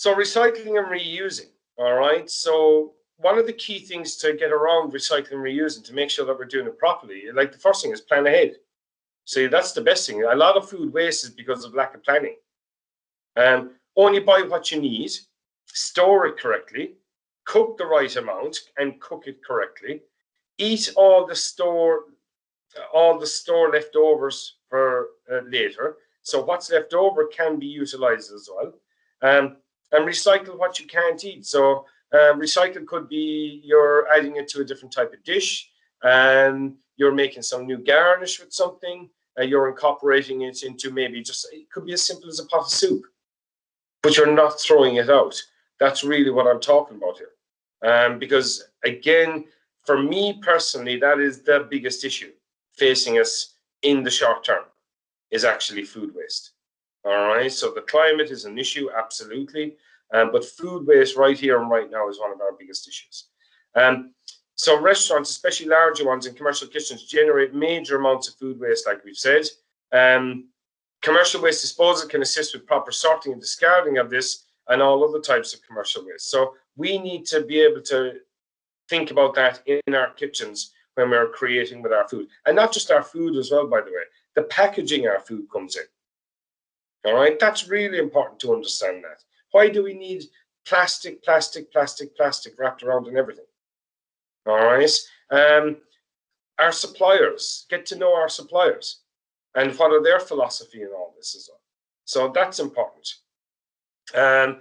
So recycling and reusing, all right? So one of the key things to get around recycling and reusing to make sure that we're doing it properly, like the first thing is plan ahead. See, that's the best thing. A lot of food waste is because of lack of planning. Um, only buy what you need, store it correctly, cook the right amount and cook it correctly. Eat all the store, all the store leftovers for uh, later. So what's left over can be utilized as well. Um, and recycle what you can't eat. So um, recycle could be you're adding it to a different type of dish and you're making some new garnish with something. Uh, you're incorporating it into maybe just, it could be as simple as a pot of soup, but you're not throwing it out. That's really what I'm talking about here. Um, because again, for me personally, that is the biggest issue facing us in the short term is actually food waste. All right, so the climate is an issue, absolutely. Um, but food waste right here and right now is one of our biggest issues. Um, so restaurants, especially larger ones and commercial kitchens, generate major amounts of food waste, like we've said. Um, commercial waste disposal can assist with proper sorting and discarding of this and all other types of commercial waste. So we need to be able to think about that in our kitchens when we're creating with our food. And not just our food as well, by the way, the packaging our food comes in. All right, that's really important to understand that. Why do we need plastic, plastic, plastic, plastic wrapped around in everything? All right. Um, our suppliers, get to know our suppliers and what are their philosophy in all this as well. So that's important. Um,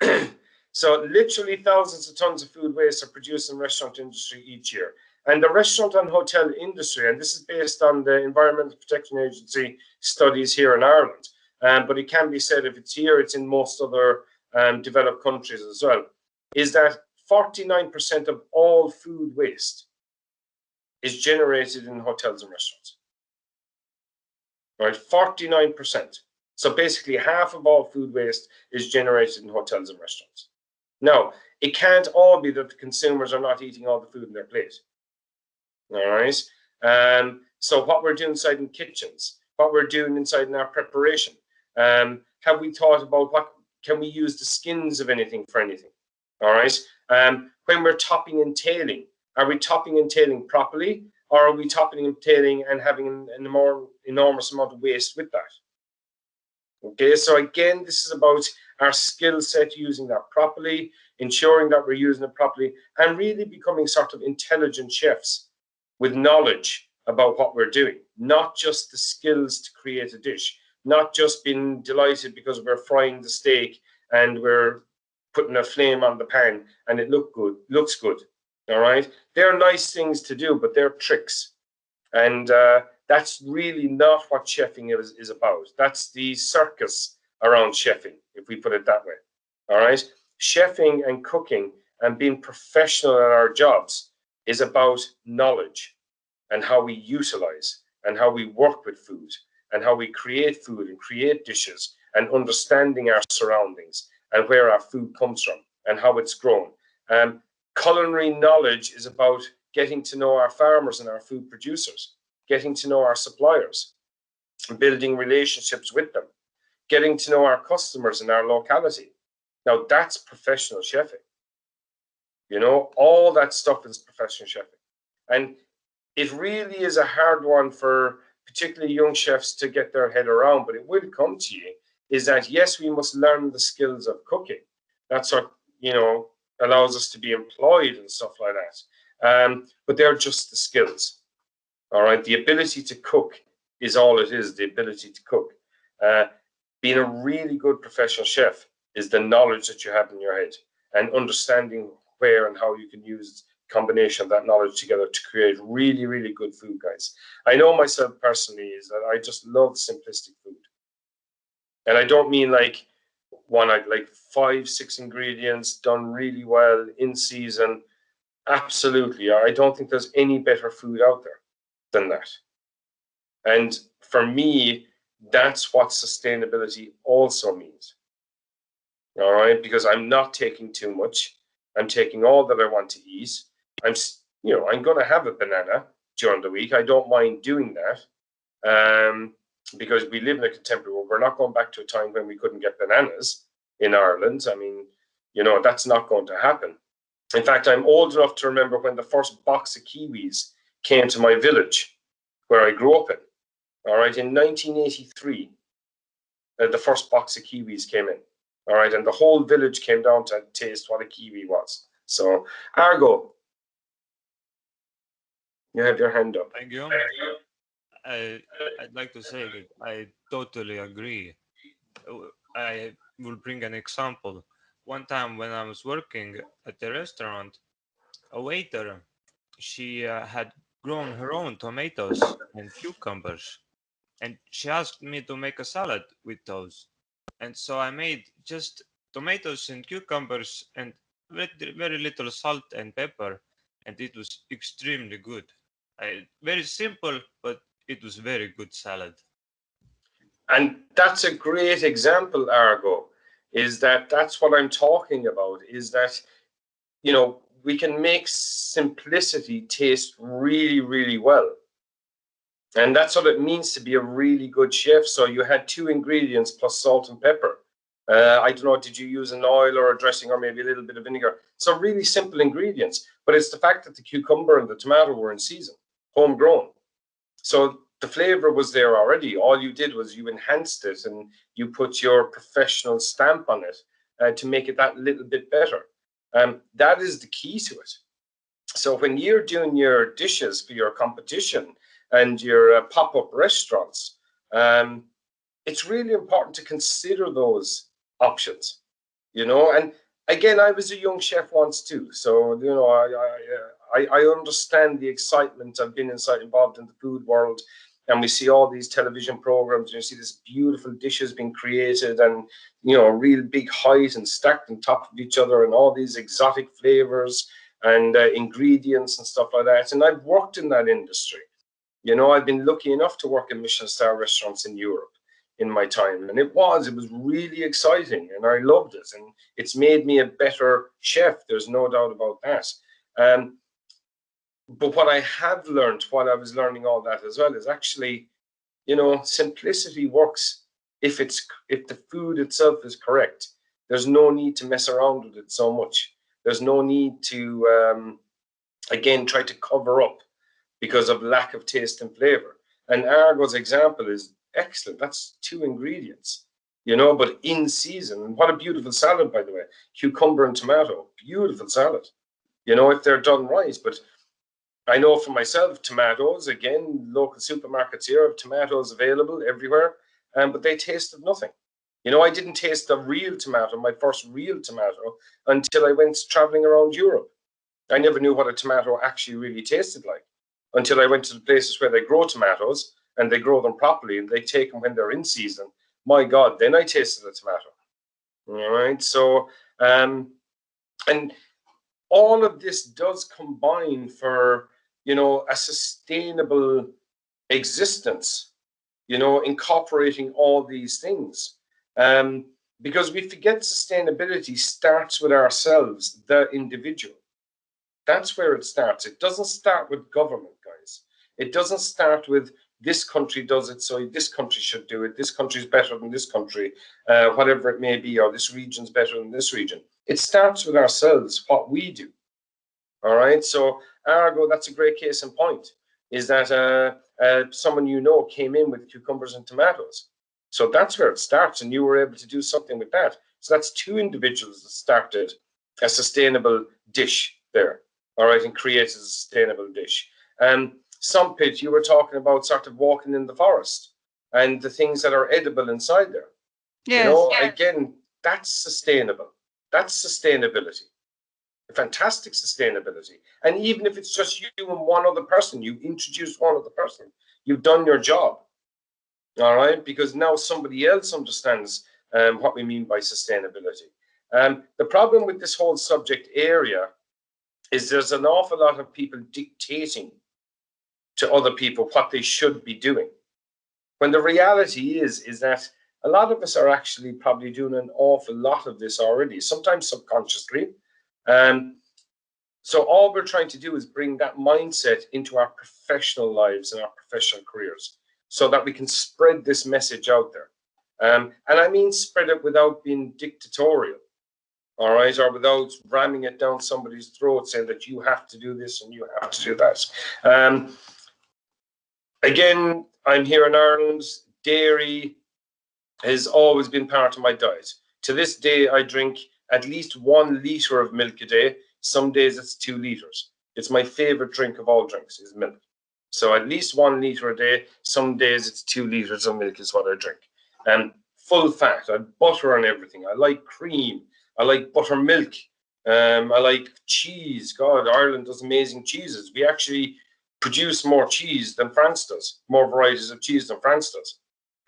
so literally thousands of tons of food waste are produced in the restaurant industry each year. And the restaurant and hotel industry, and this is based on the Environmental Protection Agency studies here in Ireland, um, but it can be said if it's here, it's in most other um, developed countries as well, is that 49% of all food waste is generated in hotels and restaurants. Right, 49%. So basically half of all food waste is generated in hotels and restaurants. Now, it can't all be that the consumers are not eating all the food in their plate. All right. Um, so what we're doing inside in kitchens, what we're doing inside in our preparation, um, have we thought about what can we use the skins of anything for anything? All right. Um, when we're topping and tailing, are we topping and tailing properly, or are we topping and tailing and having an, more enormous amount of waste with that? Okay, so again, this is about our skill set, using that properly, ensuring that we're using it properly, and really becoming sort of intelligent chefs with knowledge about what we're doing, not just the skills to create a dish, not just being delighted because we're frying the steak and we're putting a flame on the pan and it look good, looks good. All right, they're nice things to do, but they're tricks, and uh, that's really not what chefing is, is about. That's the circus around chefing, if we put it that way. All right, chefing and cooking and being professional at our jobs is about knowledge and how we utilize and how we work with food and how we create food and create dishes and understanding our surroundings and where our food comes from and how it's grown. Um, culinary knowledge is about getting to know our farmers and our food producers, getting to know our suppliers, building relationships with them, getting to know our customers in our locality. Now that's professional chefing. You know, all that stuff is professional chefing. And it really is a hard one for particularly young chefs to get their head around, but it will come to you, is that yes, we must learn the skills of cooking. That's what, you know, allows us to be employed and stuff like that. Um, but they're just the skills. All right. The ability to cook is all it is, the ability to cook. Uh, being a really good professional chef is the knowledge that you have in your head and understanding where and how you can use combination of that knowledge together to create really, really good food, guys. I know myself personally is that I just love simplistic food. And I don't mean like one, like five, six ingredients done really well in season. Absolutely. I don't think there's any better food out there than that. And for me, that's what sustainability also means. All right, because I'm not taking too much. I'm taking all that I want to eat. I'm, you know, I'm going to have a banana during the week. I don't mind doing that um, because we live in a contemporary world. We're not going back to a time when we couldn't get bananas. in Ireland. I mean, you know, that's not going to happen. In fact, I'm old enough to remember when the first box of kiwis came to my village where I grew up in. All right, in 1983, uh, the first box of kiwis came in. All right, and the whole village came down to taste what a kiwi was. So, Argo, you have your hand up. Thank you. I, I'd like to say that I totally agree. I will bring an example. One time when I was working at the restaurant, a waiter, she uh, had grown her own tomatoes and cucumbers. And she asked me to make a salad with those. And so I made just tomatoes and cucumbers and very, very little salt and pepper. And it was extremely good. I, very simple, but it was very good salad. And that's a great example, Argo, is that that's what I'm talking about, is that, you know, we can make simplicity taste really, really well. And that's what it means to be a really good chef. So you had two ingredients plus salt and pepper. Uh, I don't know, did you use an oil or a dressing or maybe a little bit of vinegar? So really simple ingredients, but it's the fact that the cucumber and the tomato were in season, homegrown. So the flavor was there already. All you did was you enhanced it and you put your professional stamp on it uh, to make it that little bit better. Um, that is the key to it. So when you're doing your dishes for your competition and your uh, pop-up restaurants, um, it's really important to consider those options, you know. And again, I was a young chef once too, so you know, I I, I, I understand the excitement. I've been inside involved in the food world, and we see all these television programs and you see this beautiful dishes being created and you know real big height and stacked on top of each other and all these exotic flavors and uh, ingredients and stuff like that and i've worked in that industry you know i've been lucky enough to work in michelin star restaurants in europe in my time and it was it was really exciting and i loved it and it's made me a better chef there's no doubt about that um, but what I have learned while I was learning all that as well is actually, you know, simplicity works if it's if the food itself is correct. There's no need to mess around with it so much. There's no need to um, again try to cover up because of lack of taste and flavor. And Argo's example is excellent. That's two ingredients, you know, but in season. And what a beautiful salad, by the way. Cucumber and tomato, beautiful salad. You know, if they're done right. But I know for myself, tomatoes, again, local supermarkets here have tomatoes available everywhere, um, but they tasted nothing. You know, I didn't taste the real tomato, my first real tomato, until I went traveling around Europe. I never knew what a tomato actually really tasted like until I went to the places where they grow tomatoes and they grow them properly and they take them when they're in season. My God, then I tasted a tomato. All right. So, um, and all of this does combine for you know, a sustainable existence, you know, incorporating all these things. Um, because we forget sustainability starts with ourselves, the individual. That's where it starts. It doesn't start with government, guys. It doesn't start with this country does it, so this country should do it. This country is better than this country, uh, whatever it may be, or this region's better than this region. It starts with ourselves, what we do. All right. So Argo, that's a great case in point, is that uh, uh, someone you know came in with cucumbers and tomatoes. So that's where it starts, and you were able to do something with that. So that's two individuals that started a sustainable dish there, all right, and created a sustainable dish. And um, Sumpit, you were talking about sort of walking in the forest and the things that are edible inside there. Yes. You know, yeah. again, that's sustainable. That's sustainability fantastic sustainability. And even if it's just you and one other person, you introduce one other person, you've done your job. All right, because now somebody else understands um, what we mean by sustainability. Um, the problem with this whole subject area is there's an awful lot of people dictating to other people what they should be doing. When the reality is, is that a lot of us are actually probably doing an awful lot of this already, sometimes subconsciously, um, so all we're trying to do is bring that mindset into our professional lives and our professional careers so that we can spread this message out there. Um, and I mean spread it without being dictatorial, all right, or without ramming it down somebody's throat saying that you have to do this and you have to do that. Um, again, I'm here in Ireland. Dairy has always been part of my diet. To this day, I drink at least one liter of milk a day. Some days it's two liters. It's my favorite drink of all drinks is milk. So at least one liter a day. Some days it's two liters of milk is what I drink. And full fat. I butter on everything. I like cream. I like buttermilk. Um, I like cheese. God, Ireland does amazing cheeses. We actually produce more cheese than France does, more varieties of cheese than France does.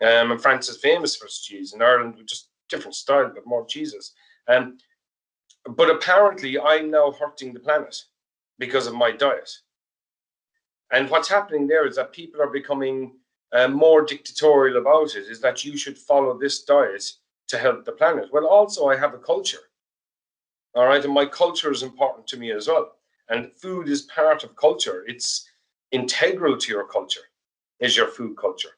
Um, and France is famous for its cheese. In Ireland, we just different style, but more cheeses. Um, but apparently, I'm now hurting the planet because of my diet. And what's happening there is that people are becoming uh, more dictatorial about it, is that you should follow this diet to help the planet. Well, also, I have a culture. All right. And my culture is important to me as well. And food is part of culture. It's integral to your culture, is your food culture.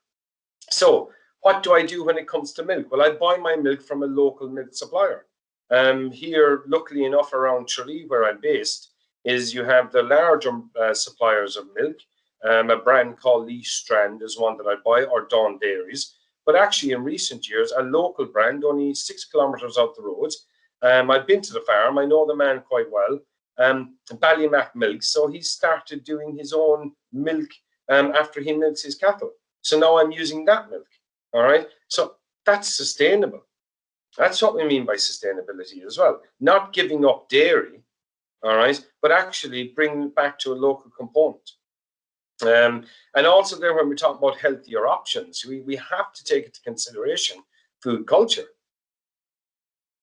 So, what do I do when it comes to milk? Well, I buy my milk from a local milk supplier. Um, here, luckily enough, around Tralee, where I'm based, is you have the larger uh, suppliers of milk. Um, a brand called Lee Strand is one that I buy, or Dawn Dairies. But actually, in recent years, a local brand, only six kilometres out the road. Um, I've been to the farm. I know the man quite well. Um, Ballymac Milk. So he started doing his own milk um, after he milks his cattle. So now I'm using that milk. All right. So that's sustainable. That's what we mean by sustainability as well. Not giving up dairy, all right, but actually bringing it back to a local component. Um, and also there, when we talk about healthier options, we, we have to take into consideration food culture.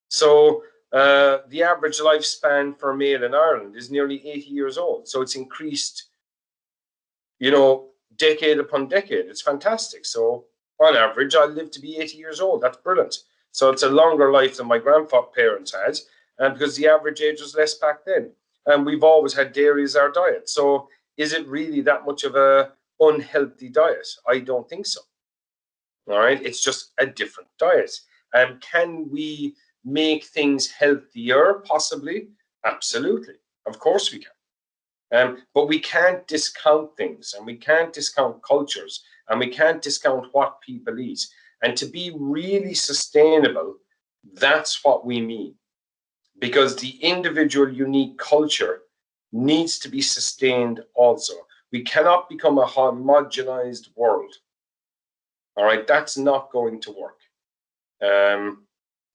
So uh, the average lifespan for a male in Ireland is nearly 80 years old. So it's increased, you know, decade upon decade. It's fantastic. So on average, I live to be 80 years old. That's brilliant. So it's a longer life than my grandparents had, and because the average age was less back then. And we've always had dairy as our diet. So is it really that much of a unhealthy diet? I don't think so. All right, it's just a different diet. And um, can we make things healthier? Possibly, absolutely. Of course we can. Um, but we can't discount things, and we can't discount cultures, and we can't discount what people eat. And to be really sustainable, that's what we mean. Because the individual unique culture needs to be sustained also. We cannot become a homogenized world. All right, that's not going to work. Um,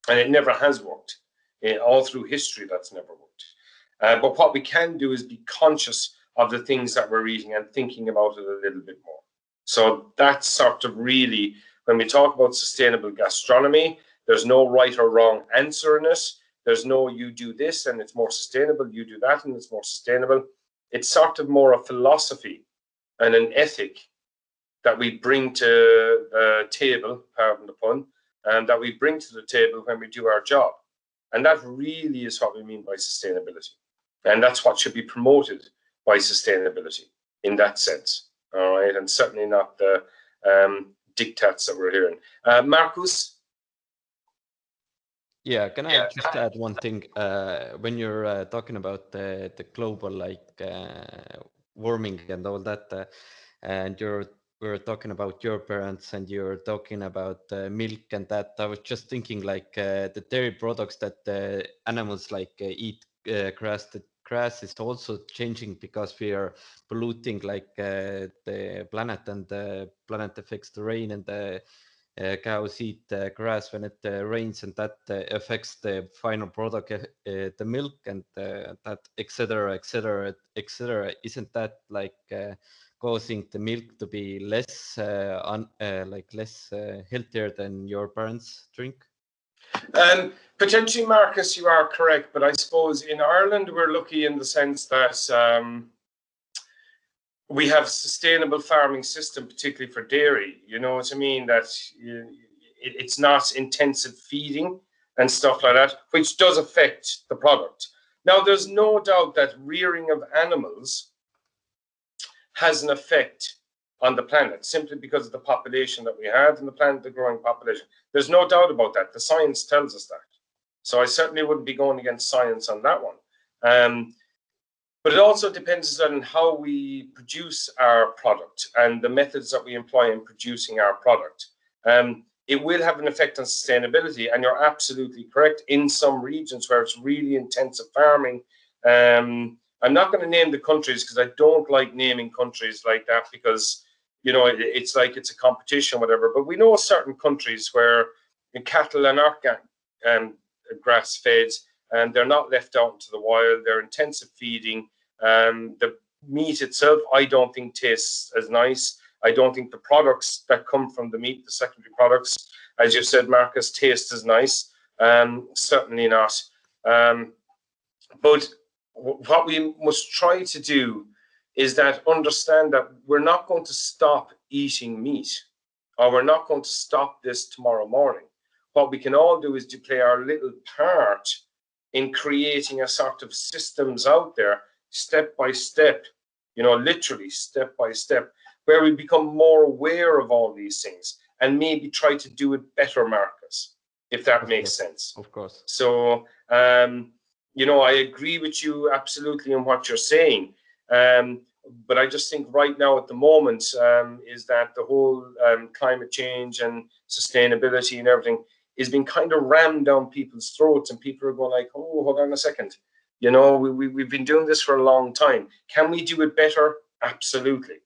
and it never has worked. In, all through history, that's never worked. Uh, but what we can do is be conscious of the things that we're eating and thinking about it a little bit more. So that's sort of really, when we talk about sustainable gastronomy, there's no right or wrong answer in it. There's no you do this and it's more sustainable, you do that and it's more sustainable. It's sort of more a philosophy and an ethic that we bring to the table, pardon the pun, and that we bring to the table when we do our job. And that really is what we mean by sustainability. And that's what should be promoted by sustainability in that sense. All right. And certainly not the um, dictats that we're hearing. Uh, Marcus, yeah, can I yeah. just add one thing? Uh, when you're uh, talking about the, the global like uh, warming and all that, uh, and you're we're talking about your parents and you're talking about uh, milk and that, I was just thinking like uh, the dairy products that animals like eat grass, the grass is also changing because we are polluting like uh, the planet and the planet affects the rain and the uh, cows eat uh, grass when it uh, rains and that uh, affects the final product uh, the milk and that etc etc etc isn't that like causing the milk to be less un, like less healthier than your parents drink um, potentially, Marcus, you are correct, but I suppose in Ireland we're lucky in the sense that um, we have a sustainable farming system, particularly for dairy. You know what I mean? That it's not intensive feeding and stuff like that, which does affect the product. Now, there's no doubt that rearing of animals has an effect on the planet simply because of the population that we have and the planet, the growing population. There's no doubt about that. The science tells us that. So I certainly wouldn't be going against science on that one. Um, but it also depends on how we produce our product and the methods that we employ in producing our product. Um, it will have an effect on sustainability, and you're absolutely correct. In some regions where it's really intensive farming, um, I'm not going to name the countries because I don't like naming countries like that because you know it, it's like it's a competition, whatever. But we know certain countries where cattle and um, grass fed and they're not left out into the wild. They're intensive feeding. Um, the meat itself, I don't think tastes as nice. I don't think the products that come from the meat, the secondary products, as you said, Marcus, taste as nice. Um, certainly not. Um, but what we must try to do is that understand that we're not going to stop eating meat or we're not going to stop this tomorrow morning. What we can all do is to play our little part in creating a sort of systems out there, step by step, you know, literally step by step, where we become more aware of all these things and maybe try to do it better, Marcus, if that Of makes course. sense. Of course. So, um, you know, I agree with you absolutely in what you're saying. Um, but I just think right now at the moment um, is that the whole um, climate change and sustainability and everything is being kind of rammed down people's throats and people are going like, oh, hold on a second. You know, we, we, we've been doing this for a long time. Can we do it better? Absolutely.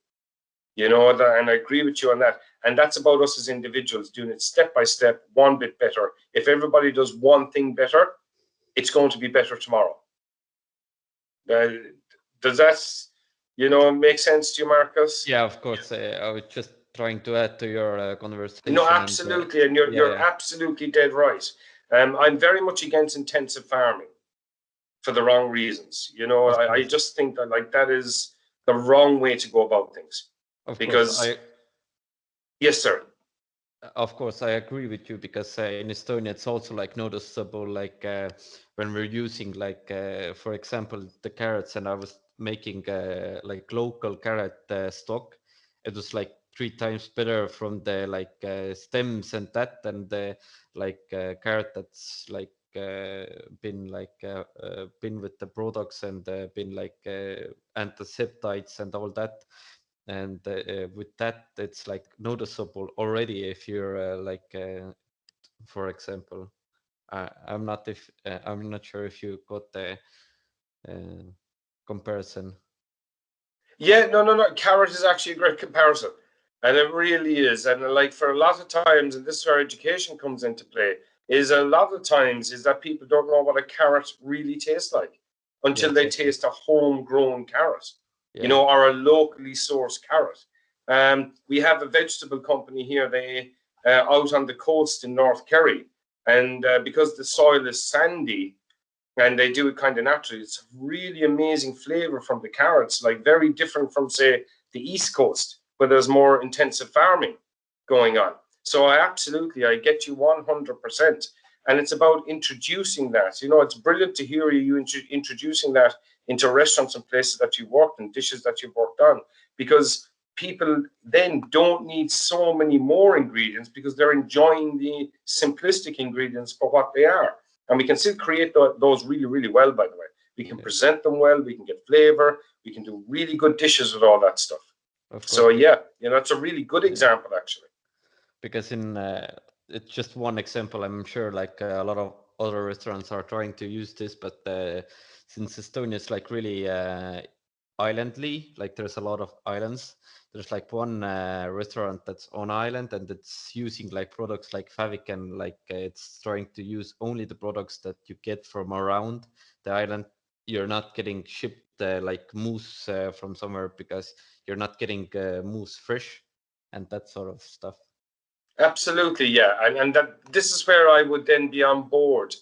You know, and I agree with you on that. And that's about us as individuals doing it step by step, one bit better. If everybody does one thing better, it's going to be better tomorrow. Uh, does that, you know, make sense to you, Marcus? Yeah, of course. Uh, I was just trying to add to your uh, conversation. No, uh, absolutely, and you're yeah, you're yeah. absolutely dead right. Um, I'm very much against intensive farming for the wrong reasons. You know, I, I just think that like that is the wrong way to go about things. of because- course, I, Yes, sir. of course, I agree with you because uh, in Estonia it's also like noticeable, like uh, when we're using like, uh, for example, the carrots, and I was making uh, like local carrot uh, stock. It was like three times better from the like uh, stems and that, and the like uh, carrot that's like uh, been like uh, been with the products and been like antiseptides and all that and with that it's like noticeable already if you're like for example I, i'm not if i'm not sure if you got the comparison Yeah, no, no, no. Carrot is actually a great comparison, and it really is. And like for a lot of times, and this is where education comes into play, is a lot of times is that people don't know what a carrot really tastes like until they exactly. taste a homegrown carrot. yeah. you know, or a locally sourced carrot. Um, we have a vegetable company here, they uh, out on the coast in North Kerry, and uh, because the soil is sandy and they do it kind of naturally, it's really amazing flavor from the carrots, like very different from say the East Coast where there's more intensive farming going on. So I absolutely, I get you 100%. And it's about introducing that. You know, it's brilliant to hear you intro- introducing that into restaurants and places that you've worked and dishes that you've worked on because people then don't need so many more ingredients because they're enjoying the simplistic ingredients for what they are and we can still create tho- those really really well by the way. We can Yeah. present them well we can get flavor we can do really good dishes with all that stuff. So yeah you know that's a really good example actually. Because in uh, it's just one example. I'm sure like uh, a lot of other restaurants are trying to use this but uh, since estonia is like really uh, islandly like there's a lot of islands. There's like one uh, restaurant that's on island and it's using like products like favic and like uh, it's trying to use only the products that you get from around the island. You're not getting shipped uh, like moose uh, from somewhere because you're not getting uh, moose fresh and that sort of stuff. Absolutely, yeah, and and that this is where I would then be on board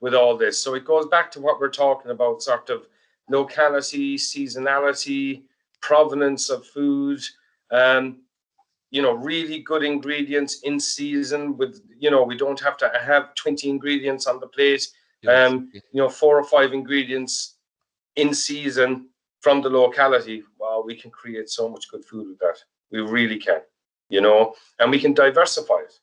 with all this. So it goes back to what we're talking about, sort of locality, seasonality, provenance of food. Um, you know, really good ingredients in season. With you know, we don't have to have twenty ingredients on the plate. Um. You know, four or five ingredients in season from the locality. Wow, we can create so much good food with that. We really can, you know, and we can diversify it.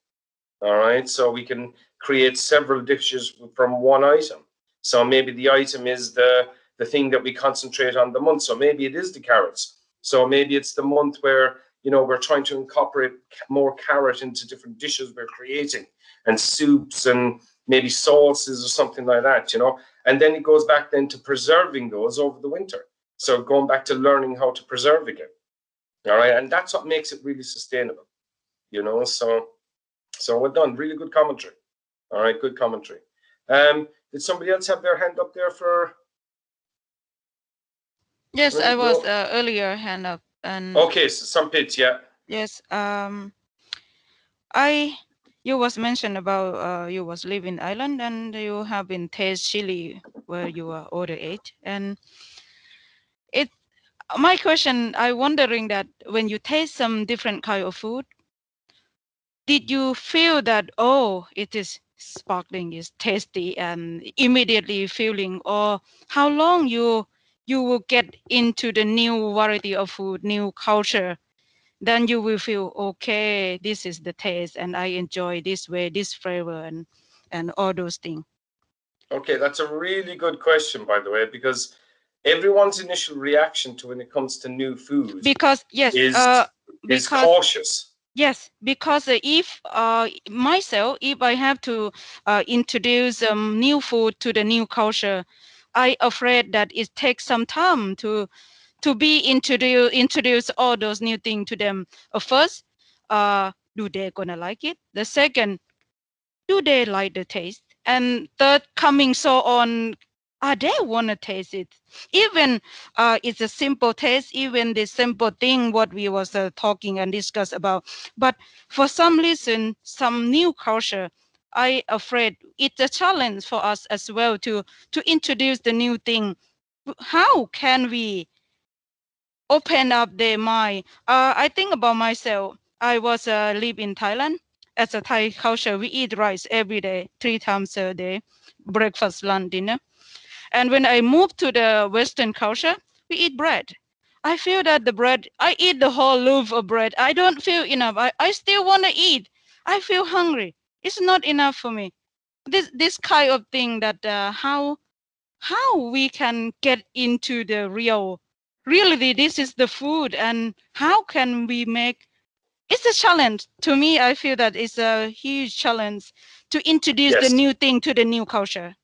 All right. So we can create several dishes from one item. So maybe the item is the, the thing that we concentrate on the month. So maybe it is the carrots. So maybe it's the month where, you know, we're trying to incorporate more carrot into different dishes we're creating and soups and maybe sauces or something like that, you know. And then it goes back then to preserving those over the winter. So going back to learning how to preserve again. All right. And that's what makes it really sustainable, you know. So, so well done. Really good commentary. All right. Good commentary. Um, did somebody else have their hand up there for? Yes, I was uh, earlier hand up and. Okay. So some pits. Yeah. Yes. Um, I you was mentioned about uh, you was living in Ireland and you have been taste chili where you are older age and it my question i wondering that when you taste some different kind of food did you feel that oh it is sparkling is tasty and immediately feeling or how long you you will get into the new variety of food new culture then you will feel okay this is the taste and i enjoy this way this flavor and and all those things okay that's a really good question by the way because everyone's initial reaction to when it comes to new food because yes is, uh, is cautious. Yes because if uh, myself if i have to uh, introduce um, new food to the new culture i afraid that it takes some time to to be introduce introduce all those new things to them. Uh, first uh, do they gonna like it? The second do they like the taste? And third coming so on are they want to taste it? Even uh, it's a simple taste even the simple thing what we was uh, talking and discuss about. But for some reason some new culture i afraid it's a challenge for us as well to to introduce the new thing how can we open up their mind uh, i think about myself i was uh, live in thailand as a thai culture we eat rice every day three times a day breakfast lunch dinner and when I moved to the Western culture, we eat bread. I feel that the bread, I eat the whole loaf of bread. I don't feel enough. I, I still want to eat. I feel hungry. It's not enough for me. This this kind of thing that uh, how how we can get into the real reality. This is the food, and how can we make? It's a challenge to me. I feel that it's a huge challenge to introduce yes. the new thing to the new culture.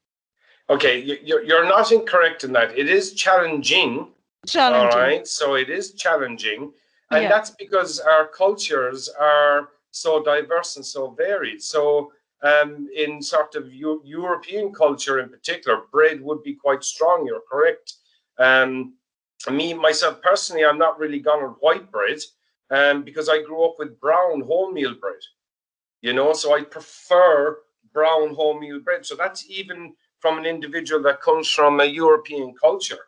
Okay, you're, you're not incorrect in that. It is challenging. Challenging. All right, so it is challenging. And yeah. that's because our cultures are so diverse and so varied. So um, in sort of European culture in particular, bread would be quite strong. You're correct. Um, me, myself personally, I'm not really gone on white bread um, because I grew up with brown wholemeal bread. You know, so I prefer brown wholemeal bread. So that's even from an individual that comes from a European culture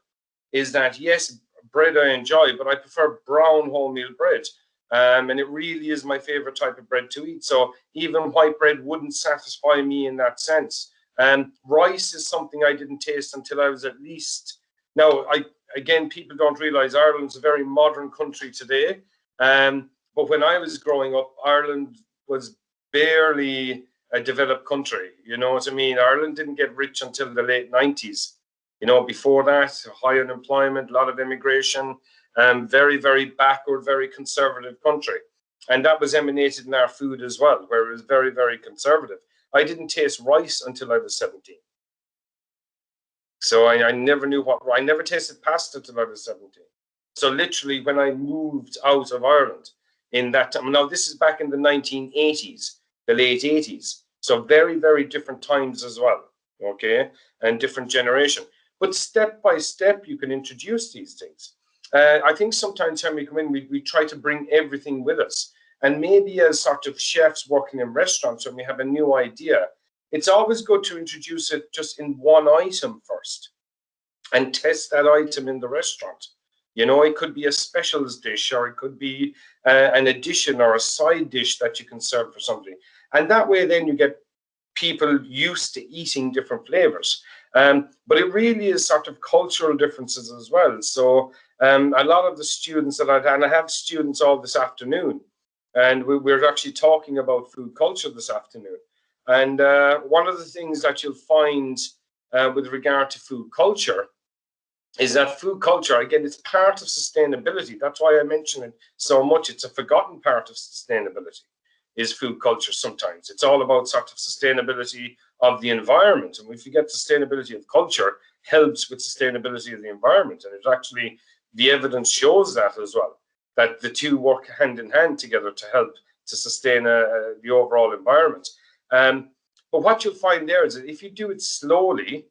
is that yes, bread I enjoy, but I prefer brown wholemeal bread. Um, and it really is my favorite type of bread to eat. So even white bread wouldn't satisfy me in that sense. And um, rice is something I didn't taste until I was at least. Now, I again, people don't realize Ireland's a very modern country today. Um, but when I was growing up, Ireland was barely a developed country. You know what I mean? Ireland didn't get rich until the late 90s. You know, before that, high unemployment, a lot of immigration, um, very, very backward, very conservative country. And that was emanated in our food as well, where it was very, very conservative. I didn't taste rice until I was 17. So I, I never knew what, I never tasted pasta until I was 17. So literally when I moved out of Ireland in that time, now this is back in the 1980s, the late 80s. So very, very different times as well, okay, and different generation. But step by step, you can introduce these things. Uh, I think sometimes when we come in, we, we try to bring everything with us. And maybe as sort of chefs working in restaurants, when we have a new idea, it's always good to introduce it just in one item first and test that item in the restaurant. You know, it could be a specials dish or it could be uh, an addition or a side dish that you can serve for somebody. And that way then you get people used to eating different flavors. Um, but it really is sort of cultural differences as well. So um, a lot of the students that I and I have students all this afternoon, and we, are actually talking about food culture this afternoon. And uh, one of the things that you'll find uh, with regard to food culture is that food culture, again, it's part of sustainability. That's why I mention it so much. It's a forgotten part of sustainability is food culture sometimes. It's all about sort of sustainability of the environment. And we forget sustainability of culture helps with sustainability of the environment. And it actually, the evidence shows that as well, that the two work hand in hand together to help to sustain uh, the overall environment. Um, but what you'll find there is that if you do it slowly,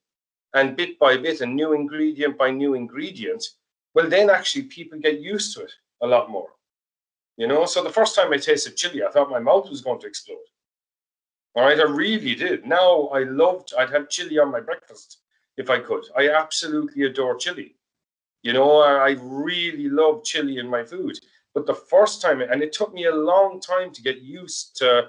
and bit by bit and new ingredient by new ingredient, well, then actually people get used to it a lot more. You know, so the first time I tasted chili, I thought my mouth was going to explode. All right, I really did. Now I loved, I'd have chili on my breakfast if I could. I absolutely adore chili. You know, I really love chili in my food. But the first time, and it took me a long time to get used to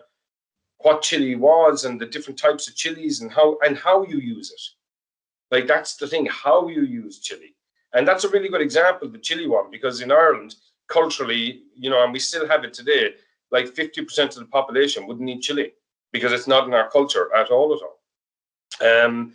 what chili was and the different types of chilies and how and how you use it. Like that's the thing, how you use chili. And that's a really good example, the chili one, because in Ireland, culturally, you know, and we still have it today, like 50% of the population wouldn't eat chili because it's not in our culture at all at all. Um,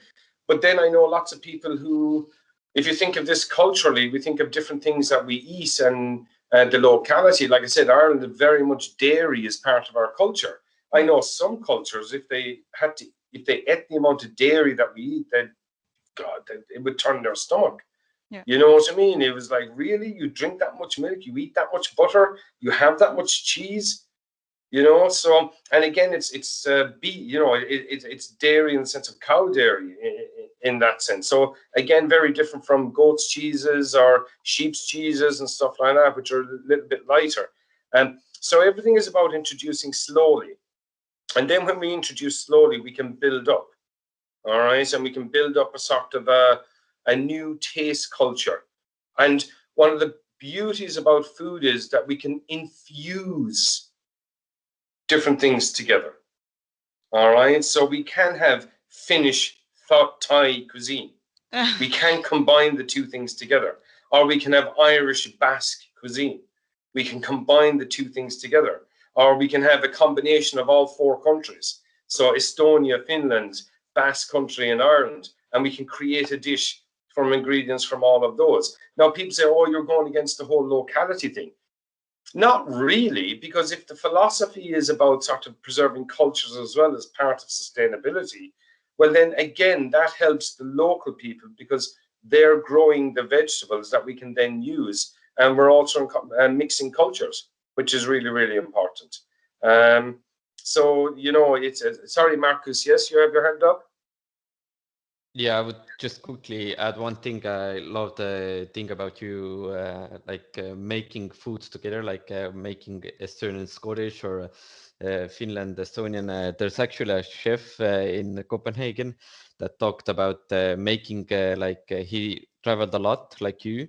but then I know lots of people who, if you think of this culturally, we think of different things that we eat and uh, the locality. Like I said, Ireland, very much dairy is part of our culture. I know some cultures, if they had to, if they ate the amount of dairy that we eat, they'd God, it would turn their stomach. Yeah. You know what I mean? It was like, really? You drink that much milk, you eat that much butter, you have that much cheese, you know? So, and again, it's it's uh, you know, it, it, it's dairy in the sense of cow dairy in, in that sense. So again, very different from goat's cheeses or sheep's cheeses and stuff like that, which are a little bit lighter. And um, so everything is about introducing slowly. And then when we introduce slowly, we can build up all right and we can build up a sort of a, a new taste culture. And one of the beauties about food is that we can infuse different things together. All right? So we can have finnish thai cuisine. We can combine the two things together. Or we can have irish basque cuisine. We can combine the two things together. Or we can have a combination of all four countries. So estonia finland Basque country and Ireland, and we can create a dish from ingredients from all of those. Now, people say, oh, you're going against the whole locality thing. Not really, because if the philosophy is about sort of preserving cultures as well as part of sustainability, well, then again, that helps the local people because they're growing the vegetables that we can then use. And we're also uh, mixing cultures, which is really, really important. Um, so, you know, it's uh, sorry, Marcus. Yes, you have your hand up. Yeah, I would just quickly add one thing. I love the thing about you, uh, like uh, making foods together, like uh, making Estonian, Scottish, or uh, Finland, Estonian. Uh, there's actually a chef in Copenhagen that talked about making, like he traveled a lot, like you,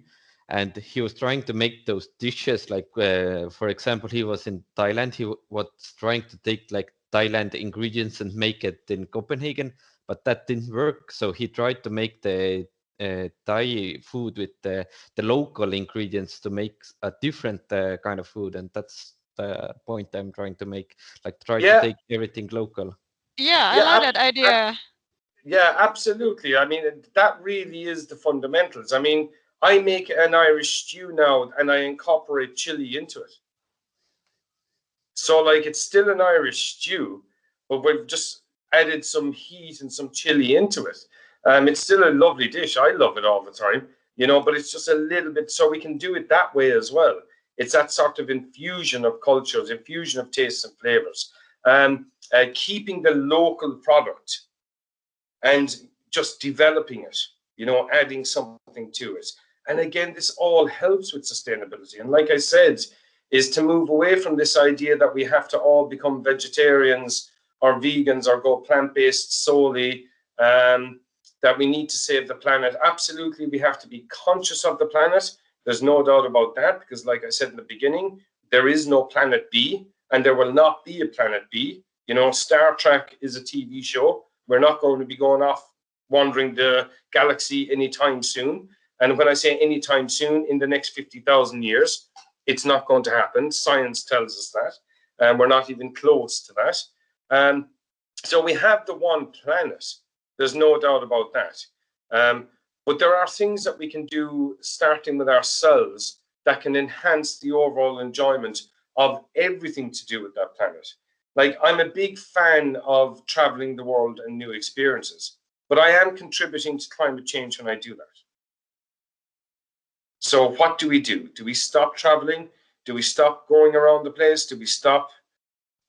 and he was trying to make those dishes like uh, for example he was in thailand he was trying to take like thailand ingredients and make it in copenhagen but that didn't work. So he tried to make the uh, thai food with the, the local ingredients to make a different uh, kind of food and that's the point i'm trying to make like try yeah. to take everything local. Yeah i yeah, like that idea. Yeah absolutely. I mean that really is the fundamentals. I mean I make an Irish stew now and I incorporate chili into it. So like it's still an Irish stew, but we've just added some heat and some chili into it. Um, it's still a lovely dish. I love it all the time, you know, but it's just a little bit so we can do it that way as well. It's that sort of infusion of cultures, infusion of tastes and flavors, um, uh, keeping the local product and just developing it, you know, adding something to it. And again, this all helps with sustainability. And like I said, is to move away from this idea that we have to all become vegetarians or vegans or go plant-based solely, um, that we need to save the planet. Absolutely, we have to be conscious of the planet. There's no doubt about that, because like I said in the beginning, there is no planet B, and there will not be a planet B. You know, Star Trek is a TV show. We're not going to be going off wandering the galaxy anytime soon. And when I say anytime soon, in the next 50,000 years, it's not going to happen. Science tells us that. And we're not even close to that. Um, so we have the one planet. There's no doubt about that. Um, but there are things that we can do starting with ourselves that can enhance the overall enjoyment of everything to do with that planet. Like I'm a big fan of traveling the world and new experiences, but I am contributing to climate change when I do that. So what do we do? Do we stop traveling? Do we stop going around the place? Do we stop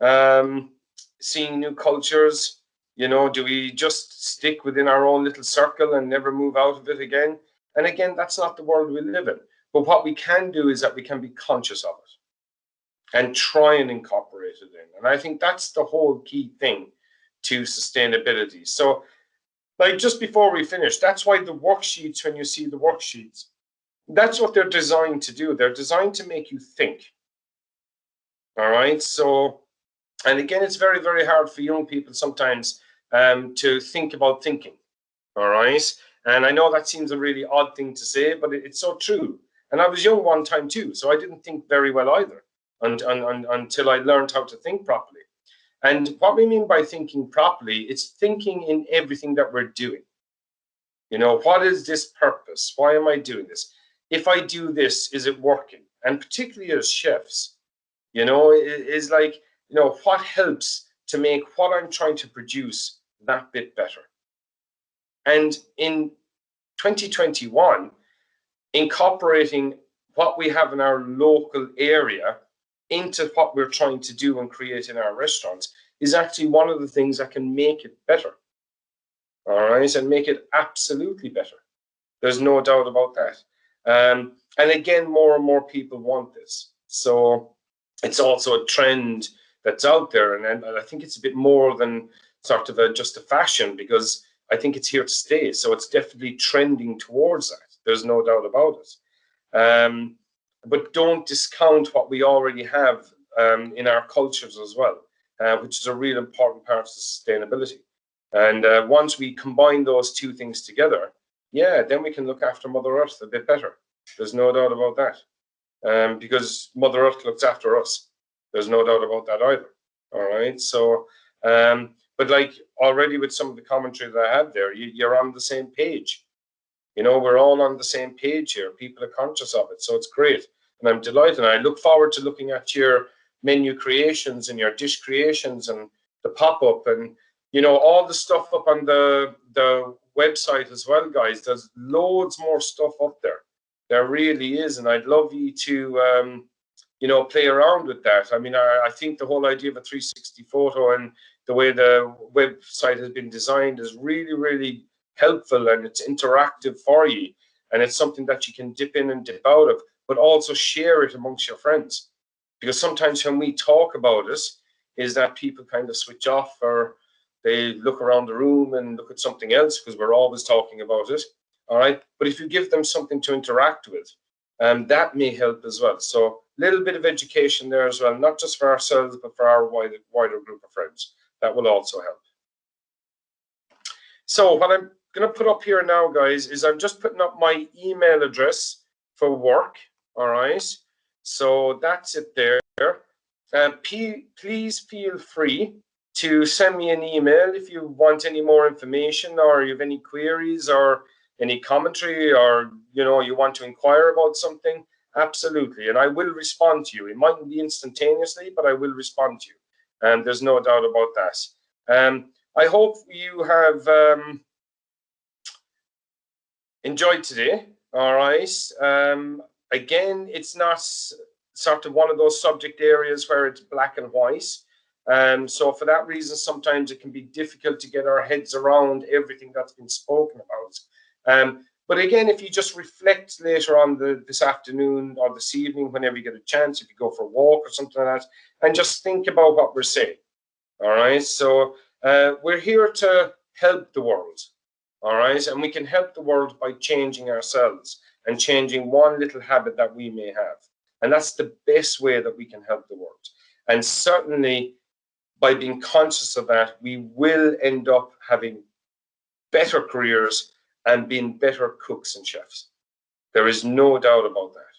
um, seeing new cultures? You know, do we just stick within our own little circle and never move out of it again? And again, that's not the world we live in. But what we can do is that we can be conscious of it and try and incorporate it in. And I think that's the whole key thing to sustainability. So like just before we finish, that's why the worksheets, when you see the worksheets, that's what they're designed to do. They're designed to make you think. All right. So, and again, it's very, very hard for young people sometimes um, to think about thinking. All right. And I know that seems a really odd thing to say, but it, it's so true. And I was young one time too, so I didn't think very well either and, and, and, until I learned how to think properly. And what we mean by thinking properly, it's thinking in everything that we're doing. You know, what is this purpose? Why am I doing this? if I do this, is it working? And particularly as chefs, you know, it is like, you know, what helps to make what I'm trying to produce that bit better? And in 2021, incorporating what we have in our local area into what we're trying to do and create in our restaurants is actually one of the things that can make it better. All right, and make it absolutely better. There's no doubt about that. Um, and again, more and more people want this. So it's also a trend that's out there. And, and I think it's a bit more than sort of a, just a fashion because I think it's here to stay. So it's definitely trending towards that. There's no doubt about it. Um, but don't discount what we already have um, in our cultures as well, uh, which is a real important part of sustainability. And uh, once we combine those two things together, yeah, then we can look after Mother Earth a bit better. There's no doubt about that. Um, because Mother Earth looks after us. There's no doubt about that either. All right. So, um, but like already with some of the commentary that I have there, you, you're on the same page. You know, we're all on the same page here. People are conscious of it. So it's great. And I'm delighted. And I look forward to looking at your menu creations and your dish creations and the pop-up and you know all the stuff up on the the website as well, guys. There's loads more stuff up there. There really is, and I'd love you to, um, you know, play around with that. I mean, I, I think the whole idea of a 360 photo and the way the website has been designed is really, really helpful, and it's interactive for you, and it's something that you can dip in and dip out of, but also share it amongst your friends. Because sometimes when we talk about it, is that people kind of switch off or they look around the room and look at something else because we're always talking about it. All right. But if you give them something to interact with, um, that may help as well. So little bit of education there as well, not just for ourselves, but for our wider, wider group of friends. That will also help. So what I'm going to put up here now, guys, is I'm just putting up my email address for work. All right. So that's it there. Uh, please feel free to send me an email if you want any more information or you have any queries or any commentary or you know you want to inquire about something absolutely and i will respond to you. It mightn't be instantaneously but i will respond to you and there's no doubt about that. Um, i hope you have um, enjoyed today all right? Um, again it's not sort of one of those subject areas where it's black and white um, so for that reason, sometimes it can be difficult to get our heads around everything that's been spoken about. Um, but again, if you just reflect later on the, this afternoon or this evening, whenever you get a chance, if you go for a walk or something like that, and just think about what we're saying. All right. So uh, we're here to help the world. All right. And we can help the world by changing ourselves and changing one little habit that we may have. And that's the best way that we can help the world. And certainly by being conscious of that, we will end up having better careers and being better cooks and chefs. There is no doubt about that.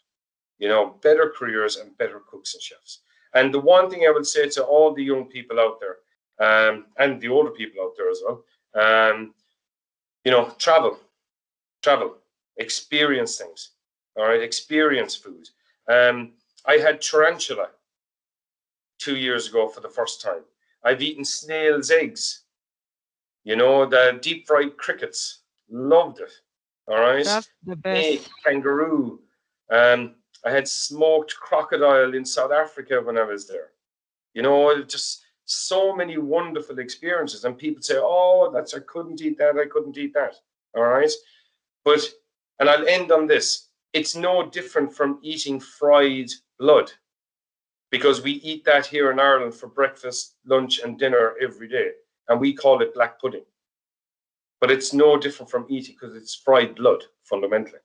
You know, better careers and better cooks and chefs. And the one thing I would say to all the young people out there, um, and the older people out there as well, um, you know, travel, travel, experience things. All right, experience food. Um, I had tarantula two years ago for the first time. I've eaten snail's eggs. You know, the deep fried crickets. Loved it. All right. That's the Snake, best. kangaroo. Um, I had smoked crocodile in South Africa when I was there. You know, just so many wonderful experiences. And people say, "Oh, that's I couldn't eat that. I couldn't eat that." All right, but and I'll end on this. It's no different from eating fried blood, because we eat that here in Ireland for breakfast, lunch, and dinner every day, and we call it black pudding. But it's no different from eating because it's fried blood fundamentally.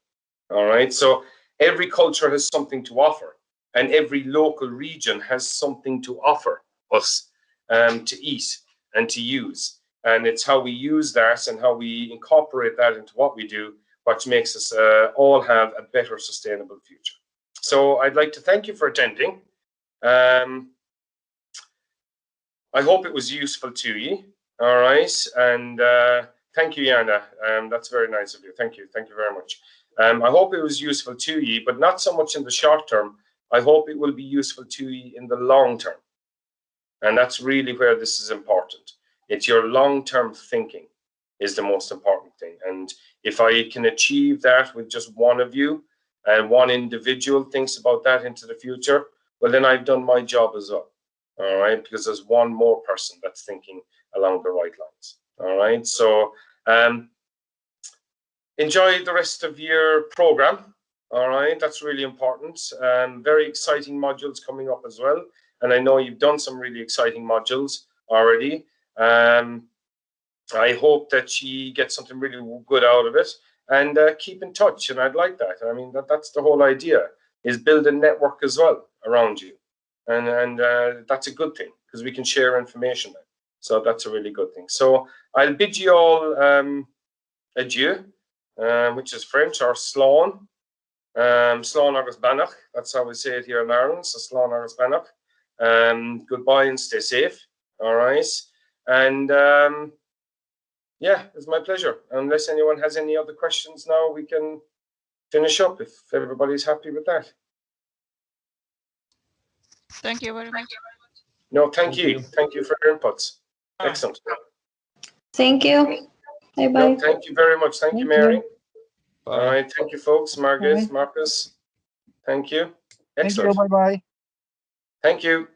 All right, so every culture has something to offer and every local region has something to offer us um, to eat and to use. And it's how we use that and how we incorporate that into what we do which makes us uh, all have a better sustainable future. So i'd like to thank you for attending. Um, i hope it was useful to you. All right? And uh, thank you yana um, that's very nice of you thank you thank you very much um, I hope it was useful to you, but not so much in the short term. I hope it will be useful to you in the long term. And that's really where this is important. It's your long-term thinking is the most important thing. And if I can achieve that with just one of you and one individual thinks about that into the future, well, then I've done my job as well. All right, because there's one more person that's thinking along the right lines. All right, so um, enjoy the rest of your program. All right, that's really important. Um, very exciting modules coming up as well. And I know you've done some really exciting modules already. Um, I hope that you get something really good out of it and uh, keep in touch. And I'd like that. I mean, that, that's the whole idea is build a network as well around you. And, and uh, that's a good thing because we can share information then. So that's a really good thing. So I'll bid you all um, adieu um, which is French, or Slán. Um, Slán agus Beannacht, that's how we say it here in Ireland, so Slán agus Beannacht. Um, goodbye and stay safe, all right? And um, yeah, it's my pleasure. Unless anyone has any other questions now, we can finish up if everybody's happy with that. Thank you very much. No, thank, Thank you. you. Thank you for your inputs. Excellent. Thank you. Bye No, bye. thank you very much. Thank you, Mary. you. All Bye. Thank you, folks. Margaret, Bye. Marcus. Thank you. Thank you. Bye bye. Thank you.